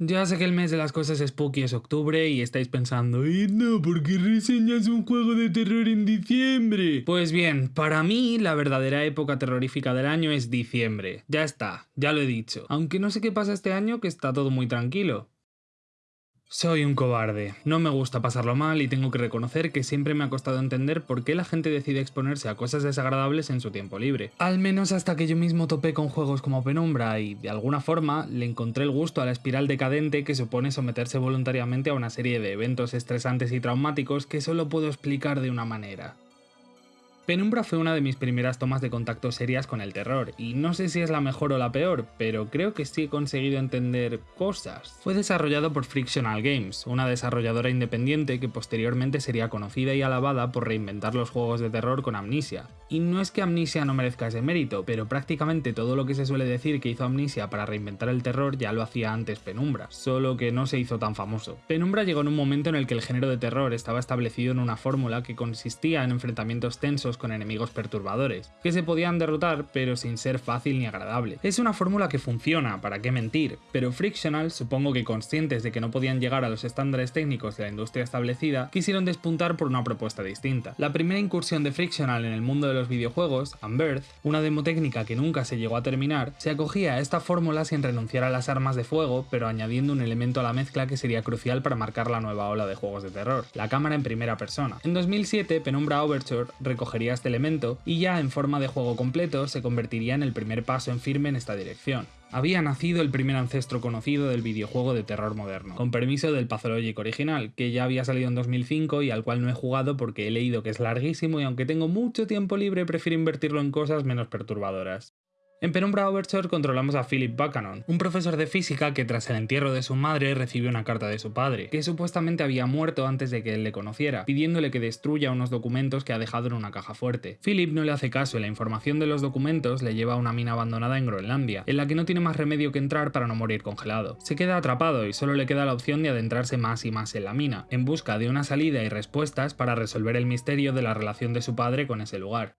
Ya sé que el mes de las cosas spooky es octubre y estáis pensando, ¡Eh, no! ¿Por qué reseñas un juego de terror en diciembre? Pues bien, para mí la verdadera época terrorífica del año es diciembre. Ya está, ya lo he dicho. Aunque no sé qué pasa este año que está todo muy tranquilo. Soy un cobarde, no me gusta pasarlo mal y tengo que reconocer que siempre me ha costado entender por qué la gente decide exponerse a cosas desagradables en su tiempo libre. Al menos hasta que yo mismo topé con juegos como Penumbra y, de alguna forma, le encontré el gusto a la espiral decadente que supone someterse voluntariamente a una serie de eventos estresantes y traumáticos que solo puedo explicar de una manera. Penumbra fue una de mis primeras tomas de contacto serias con el terror, y no sé si es la mejor o la peor, pero creo que sí he conseguido entender cosas. Fue desarrollado por Frictional Games, una desarrolladora independiente que posteriormente sería conocida y alabada por reinventar los juegos de terror con Amnesia. Y no es que Amnesia no merezca ese mérito, pero prácticamente todo lo que se suele decir que hizo Amnesia para reinventar el terror ya lo hacía antes Penumbra, solo que no se hizo tan famoso. Penumbra llegó en un momento en el que el género de terror estaba establecido en una fórmula que consistía en enfrentamientos tensos con enemigos perturbadores, que se podían derrotar pero sin ser fácil ni agradable. Es una fórmula que funciona, para qué mentir, pero Frictional, supongo que conscientes de que no podían llegar a los estándares técnicos de la industria establecida, quisieron despuntar por una propuesta distinta. La primera incursión de Frictional en el mundo de los videojuegos, Unbirth, una demo técnica que nunca se llegó a terminar, se acogía a esta fórmula sin renunciar a las armas de fuego, pero añadiendo un elemento a la mezcla que sería crucial para marcar la nueva ola de juegos de terror, la cámara en primera persona. En 2007, Penumbra Overture recogería este elemento y ya en forma de juego completo se convertiría en el primer paso en firme en esta dirección. Había nacido el primer ancestro conocido del videojuego de terror moderno, con permiso del Pathologic original, que ya había salido en 2005 y al cual no he jugado porque he leído que es larguísimo y aunque tengo mucho tiempo libre prefiero invertirlo en cosas menos perturbadoras. En Penumbra Overture controlamos a Philip Buchanan, un profesor de física que tras el entierro de su madre recibió una carta de su padre, que supuestamente había muerto antes de que él le conociera, pidiéndole que destruya unos documentos que ha dejado en una caja fuerte. Philip no le hace caso y la información de los documentos le lleva a una mina abandonada en Groenlandia, en la que no tiene más remedio que entrar para no morir congelado. Se queda atrapado y solo le queda la opción de adentrarse más y más en la mina, en busca de una salida y respuestas para resolver el misterio de la relación de su padre con ese lugar.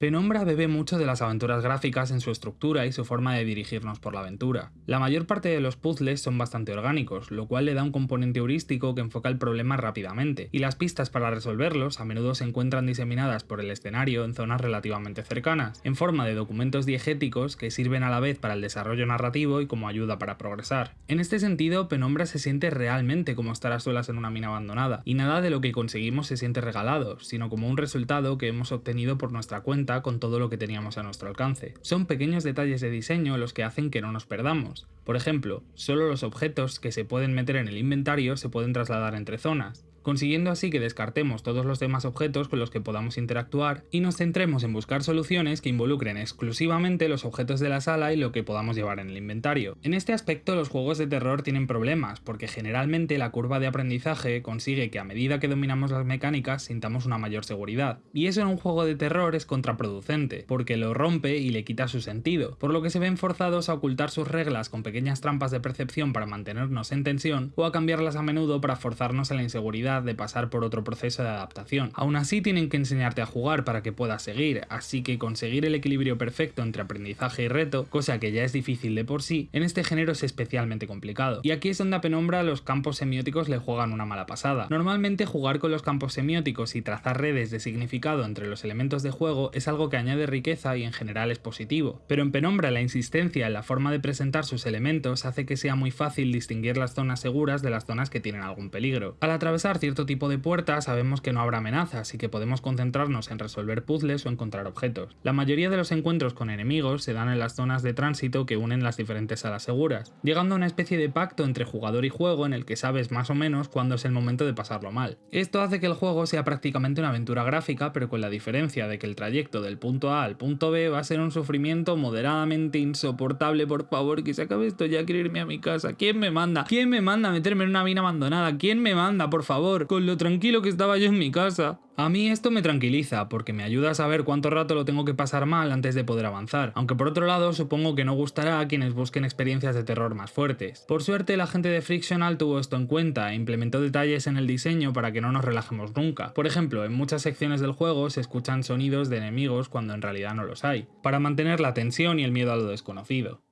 Penumbra bebe mucho de las aventuras gráficas en su estructura y su forma de dirigirnos por la aventura. La mayor parte de los puzzles son bastante orgánicos, lo cual le da un componente heurístico que enfoca el problema rápidamente, y las pistas para resolverlos a menudo se encuentran diseminadas por el escenario en zonas relativamente cercanas, en forma de documentos diegéticos que sirven a la vez para el desarrollo narrativo y como ayuda para progresar. En este sentido, Penumbra se siente realmente como estar a solas en una mina abandonada, y nada de lo que conseguimos se siente regalado, sino como un resultado que hemos obtenido por nuestra cuenta con todo lo que teníamos a nuestro alcance. Son pequeños detalles de diseño los que hacen que no nos perdamos. Por ejemplo, solo los objetos que se pueden meter en el inventario se pueden trasladar entre zonas, consiguiendo así que descartemos todos los demás objetos con los que podamos interactuar y nos centremos en buscar soluciones que involucren exclusivamente los objetos de la sala y lo que podamos llevar en el inventario. En este aspecto los juegos de terror tienen problemas, porque generalmente la curva de aprendizaje consigue que a medida que dominamos las mecánicas sintamos una mayor seguridad, y eso en un juego de terror es contraproducente, porque lo rompe y le quita su sentido, por lo que se ven forzados a ocultar sus reglas con pequeñas trampas de percepción para mantenernos en tensión o a cambiarlas a menudo para forzarnos a la inseguridad de pasar por otro proceso de adaptación. Aún así tienen que enseñarte a jugar para que puedas seguir, así que conseguir el equilibrio perfecto entre aprendizaje y reto, cosa que ya es difícil de por sí, en este género es especialmente complicado. Y aquí es donde a Penumbra los campos semióticos le juegan una mala pasada. Normalmente jugar con los campos semióticos y trazar redes de significado entre los elementos de juego es algo que añade riqueza y en general es positivo, pero en Penumbra la insistencia en la forma de presentar sus elementos hace que sea muy fácil distinguir las zonas seguras de las zonas que tienen algún peligro. Al atravesar cierto tipo de puertas sabemos que no habrá amenazas y que podemos concentrarnos en resolver puzzles o encontrar objetos. La mayoría de los encuentros con enemigos se dan en las zonas de tránsito que unen las diferentes salas seguras, llegando a una especie de pacto entre jugador y juego en el que sabes más o menos cuándo es el momento de pasarlo mal. Esto hace que el juego sea prácticamente una aventura gráfica pero con la diferencia de que el trayecto del punto A al punto B va a ser un sufrimiento moderadamente insoportable, por favor que se acabe esto ya, quiero irme a mi casa. ¿Quién me manda? ¿Quién me manda a meterme en una mina abandonada? ¿Quién me manda, por favor? Con lo tranquilo que estaba yo en mi casa. A mí esto me tranquiliza, porque me ayuda a saber cuánto rato lo tengo que pasar mal antes de poder avanzar, aunque por otro lado supongo que no gustará a quienes busquen experiencias de terror más fuertes. Por suerte la gente de Frictional tuvo esto en cuenta e implementó detalles en el diseño para que no nos relajemos nunca. Por ejemplo, en muchas secciones del juego se escuchan sonidos de enemigos cuando en realidad no los hay, para mantener la tensión y el miedo a lo desconocido.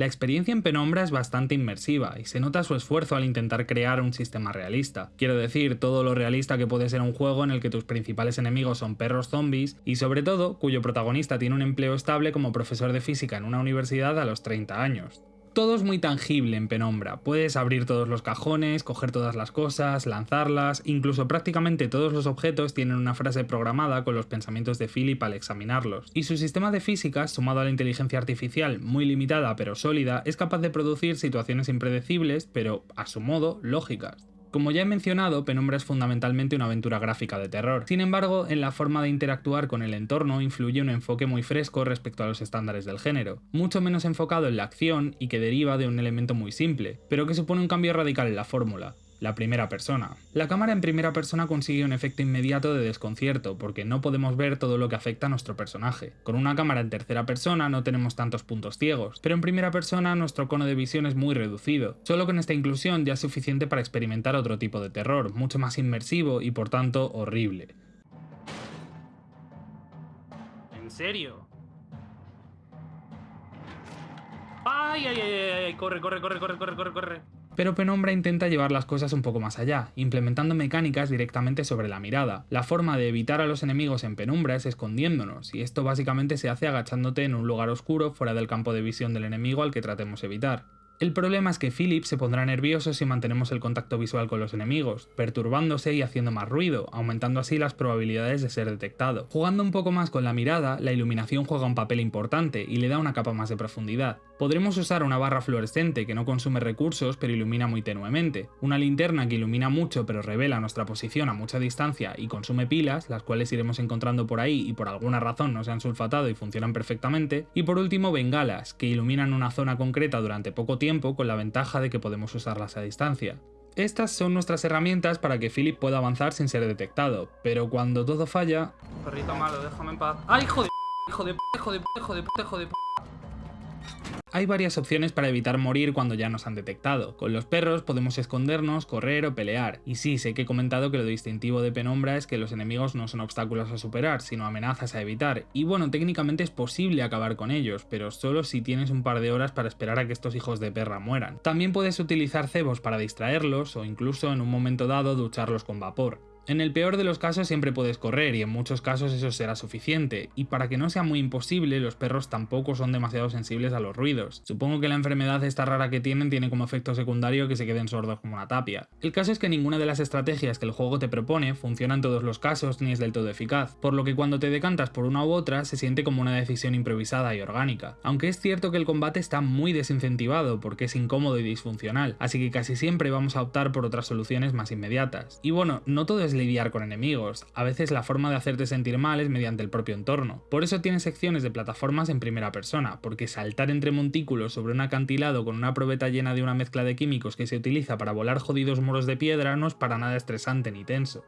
La experiencia en Penumbra es bastante inmersiva y se nota su esfuerzo al intentar crear un sistema realista. Quiero decir, todo lo realista que puede ser un juego en el que tus principales enemigos son perros zombies y sobre todo cuyo protagonista tiene un empleo estable como profesor de física en una universidad a los 30 años. Todo es muy tangible en Penumbra, puedes abrir todos los cajones, coger todas las cosas, lanzarlas, incluso prácticamente todos los objetos tienen una frase programada con los pensamientos de Philip al examinarlos. Y su sistema de física, sumado a la inteligencia artificial muy limitada pero sólida, es capaz de producir situaciones impredecibles, pero a su modo lógicas. Como ya he mencionado, Penumbra es fundamentalmente una aventura gráfica de terror. Sin embargo, en la forma de interactuar con el entorno influye un enfoque muy fresco respecto a los estándares del género, mucho menos enfocado en la acción y que deriva de un elemento muy simple, pero que supone un cambio radical en la fórmula la primera persona. La cámara en primera persona consigue un efecto inmediato de desconcierto, porque no podemos ver todo lo que afecta a nuestro personaje. Con una cámara en tercera persona no tenemos tantos puntos ciegos, pero en primera persona nuestro cono de visión es muy reducido. Solo con esta inclusión ya es suficiente para experimentar otro tipo de terror, mucho más inmersivo y por tanto horrible. ¿En serio? ¡Ay, ay, ay, ay! Corre, corre, corre, corre, corre, corre, corre pero Penumbra intenta llevar las cosas un poco más allá, implementando mecánicas directamente sobre la mirada. La forma de evitar a los enemigos en penumbra es escondiéndonos, y esto básicamente se hace agachándote en un lugar oscuro fuera del campo de visión del enemigo al que tratemos evitar. El problema es que Philip se pondrá nervioso si mantenemos el contacto visual con los enemigos, perturbándose y haciendo más ruido, aumentando así las probabilidades de ser detectado. Jugando un poco más con la mirada, la iluminación juega un papel importante y le da una capa más de profundidad. Podremos usar una barra fluorescente que no consume recursos pero ilumina muy tenuemente, una linterna que ilumina mucho pero revela nuestra posición a mucha distancia y consume pilas, las cuales iremos encontrando por ahí y por alguna razón no se han sulfatado y funcionan perfectamente, y por último bengalas, que iluminan una zona concreta durante poco tiempo con la ventaja de que podemos usarlas a distancia. Estas son nuestras herramientas para que Philip pueda avanzar sin ser detectado, pero cuando todo falla... Perrito malo, déjame en paz. ¡Ay, hijo de hijo de hijo de hijo de hijo de hay varias opciones para evitar morir cuando ya nos han detectado. Con los perros podemos escondernos, correr o pelear. Y sí, sé que he comentado que lo distintivo de Penumbra es que los enemigos no son obstáculos a superar, sino amenazas a evitar. Y bueno, técnicamente es posible acabar con ellos, pero solo si tienes un par de horas para esperar a que estos hijos de perra mueran. También puedes utilizar cebos para distraerlos o incluso en un momento dado ducharlos con vapor. En el peor de los casos siempre puedes correr y en muchos casos eso será suficiente, y para que no sea muy imposible, los perros tampoco son demasiado sensibles a los ruidos. Supongo que la enfermedad esta rara que tienen tiene como efecto secundario que se queden sordos como una tapia. El caso es que ninguna de las estrategias que el juego te propone funciona en todos los casos ni es del todo eficaz, por lo que cuando te decantas por una u otra se siente como una decisión improvisada y orgánica. Aunque es cierto que el combate está muy desincentivado porque es incómodo y disfuncional, así que casi siempre vamos a optar por otras soluciones más inmediatas. Y bueno, no todo es lidiar con enemigos, a veces la forma de hacerte sentir mal es mediante el propio entorno. Por eso tiene secciones de plataformas en primera persona, porque saltar entre montículos sobre un acantilado con una probeta llena de una mezcla de químicos que se utiliza para volar jodidos muros de piedra no es para nada estresante ni tenso.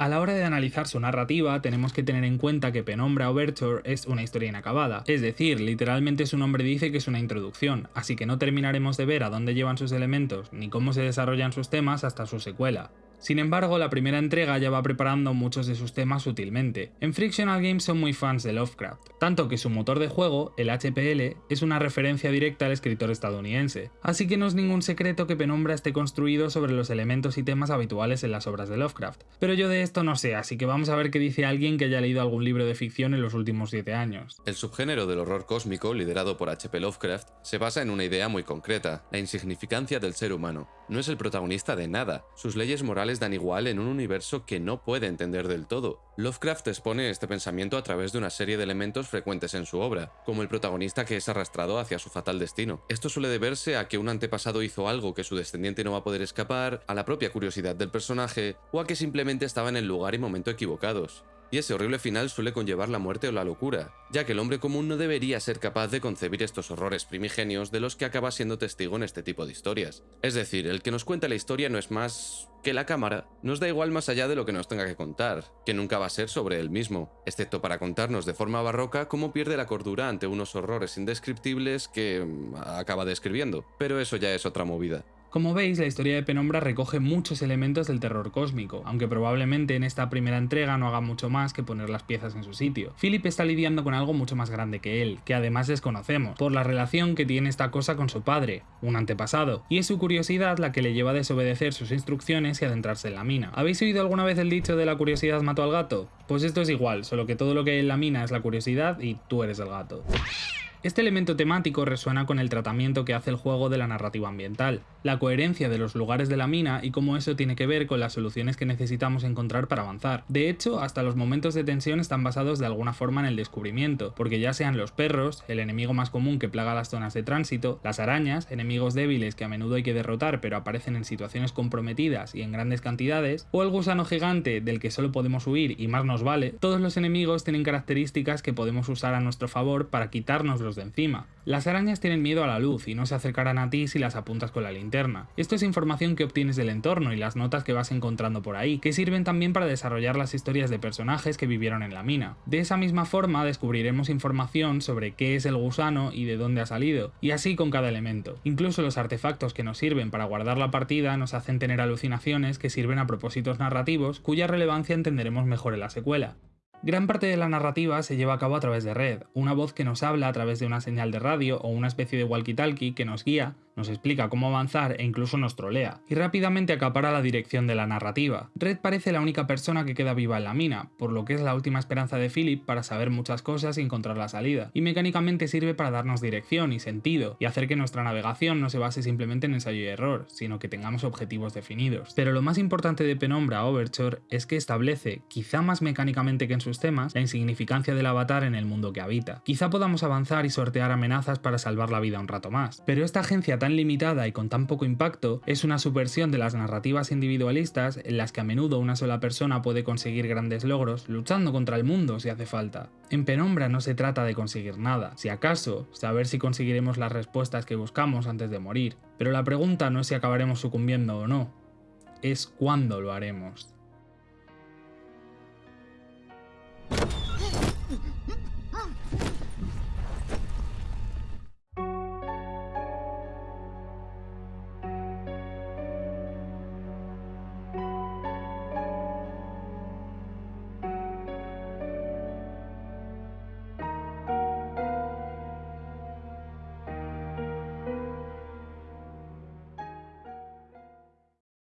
A la hora de analizar su narrativa, tenemos que tener en cuenta que Penumbra Overture es una historia inacabada, es decir, literalmente su nombre dice que es una introducción, así que no terminaremos de ver a dónde llevan sus elementos ni cómo se desarrollan sus temas hasta su secuela. Sin embargo, la primera entrega ya va preparando muchos de sus temas sutilmente. En Frictional Games son muy fans de Lovecraft, tanto que su motor de juego, el HPL, es una referencia directa al escritor estadounidense. Así que no es ningún secreto que Penumbra esté construido sobre los elementos y temas habituales en las obras de Lovecraft. Pero yo de esto no sé, así que vamos a ver qué dice alguien que haya leído algún libro de ficción en los últimos 7 años. El subgénero del horror cósmico, liderado por HP Lovecraft, se basa en una idea muy concreta, la insignificancia del ser humano. No es el protagonista de nada, sus leyes morales dan igual en un universo que no puede entender del todo. Lovecraft expone este pensamiento a través de una serie de elementos frecuentes en su obra, como el protagonista que es arrastrado hacia su fatal destino. Esto suele deberse a que un antepasado hizo algo que su descendiente no va a poder escapar, a la propia curiosidad del personaje, o a que simplemente estaba en el lugar y momento equivocados. Y ese horrible final suele conllevar la muerte o la locura, ya que el hombre común no debería ser capaz de concebir estos horrores primigenios de los que acaba siendo testigo en este tipo de historias. Es decir, el que nos cuenta la historia no es más que la cámara nos da igual más allá de lo que nos tenga que contar, que nunca va a ser sobre él mismo, excepto para contarnos de forma barroca cómo pierde la cordura ante unos horrores indescriptibles que mm, acaba describiendo, pero eso ya es otra movida. Como veis, la historia de Penumbra recoge muchos elementos del terror cósmico, aunque probablemente en esta primera entrega no haga mucho más que poner las piezas en su sitio. Philip está lidiando con algo mucho más grande que él, que además desconocemos, por la relación que tiene esta cosa con su padre, un antepasado, y es su curiosidad la que le lleva a desobedecer sus instrucciones y adentrarse en la mina. ¿Habéis oído alguna vez el dicho de la curiosidad mató al gato? Pues esto es igual, solo que todo lo que hay en la mina es la curiosidad y tú eres el gato. Este elemento temático resuena con el tratamiento que hace el juego de la narrativa ambiental, la coherencia de los lugares de la mina y cómo eso tiene que ver con las soluciones que necesitamos encontrar para avanzar. De hecho, hasta los momentos de tensión están basados de alguna forma en el descubrimiento, porque ya sean los perros, el enemigo más común que plaga las zonas de tránsito, las arañas, enemigos débiles que a menudo hay que derrotar pero aparecen en situaciones comprometidas y en grandes cantidades, o el gusano gigante del que solo podemos huir y más nos vale, todos los enemigos tienen características que podemos usar a nuestro favor para quitarnos de encima. Las arañas tienen miedo a la luz y no se acercarán a ti si las apuntas con la linterna. Esto es información que obtienes del entorno y las notas que vas encontrando por ahí, que sirven también para desarrollar las historias de personajes que vivieron en la mina. De esa misma forma descubriremos información sobre qué es el gusano y de dónde ha salido, y así con cada elemento. Incluso los artefactos que nos sirven para guardar la partida nos hacen tener alucinaciones que sirven a propósitos narrativos cuya relevancia entenderemos mejor en la secuela. Gran parte de la narrativa se lleva a cabo a través de red, una voz que nos habla a través de una señal de radio o una especie de walkie-talkie que nos guía nos explica cómo avanzar e incluso nos trolea, y rápidamente acapara la dirección de la narrativa. Red parece la única persona que queda viva en la mina, por lo que es la última esperanza de Philip para saber muchas cosas y encontrar la salida, y mecánicamente sirve para darnos dirección y sentido, y hacer que nuestra navegación no se base simplemente en ensayo y error, sino que tengamos objetivos definidos. Pero lo más importante de Penumbra Overture es que establece, quizá más mecánicamente que en sus temas, la insignificancia del avatar en el mundo que habita. Quizá podamos avanzar y sortear amenazas para salvar la vida un rato más, pero esta agencia tan limitada y con tan poco impacto es una subversión de las narrativas individualistas en las que a menudo una sola persona puede conseguir grandes logros luchando contra el mundo si hace falta. En Penumbra no se trata de conseguir nada, si acaso, saber si conseguiremos las respuestas que buscamos antes de morir, pero la pregunta no es si acabaremos sucumbiendo o no, es cuándo lo haremos.